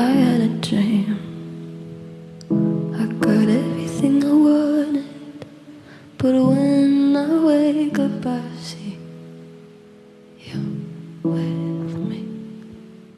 I had a dream. I got everything I wanted, but when I wake up, I see you with